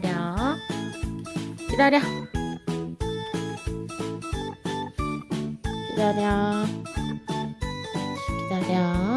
기다려. 기다려. 기다려. 기다려.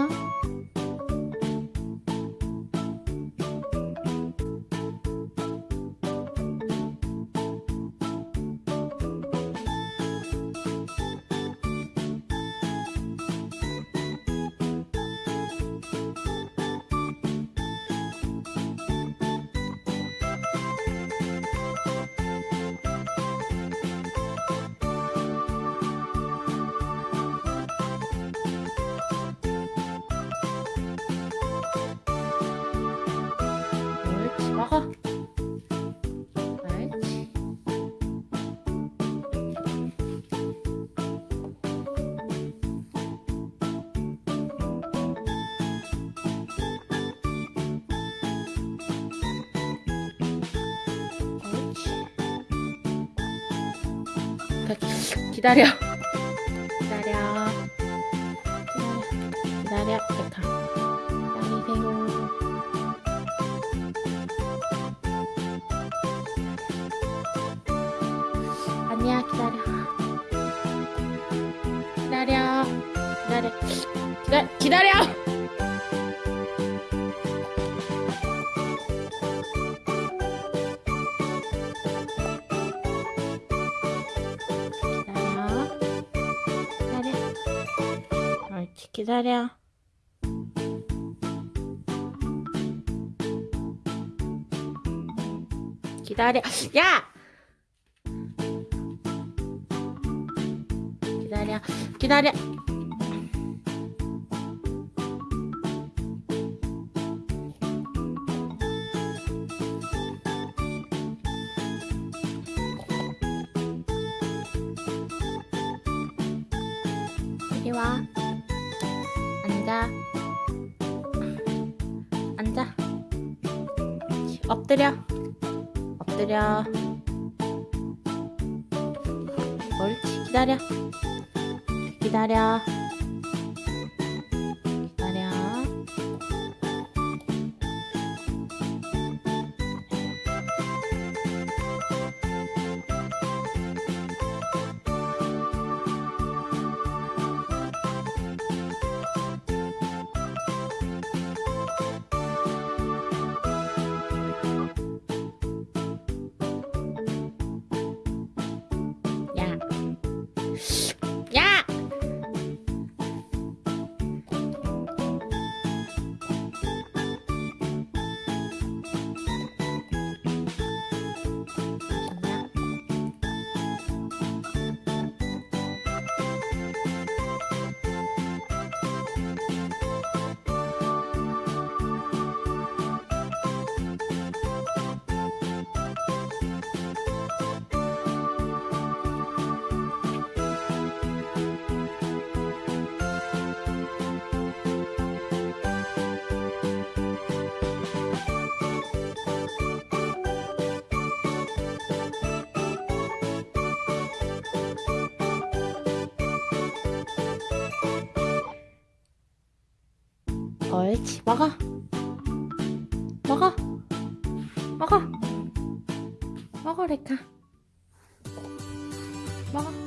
옳지, 먹어. 옳지. 옳지. 기다려. 기다려. 기다려. 기다려. 아니야 기다려 기다려 기다려 기다, 기다려 기다려 기다려 옳지 기다려 기다려 야 기다려. 기다려 와. 앉아. 앉아. 엎드려. 엎드려. 옳지. 기다려. 기다려. 옳지. 먹어 먹어 먹어 먹어 레카 먹어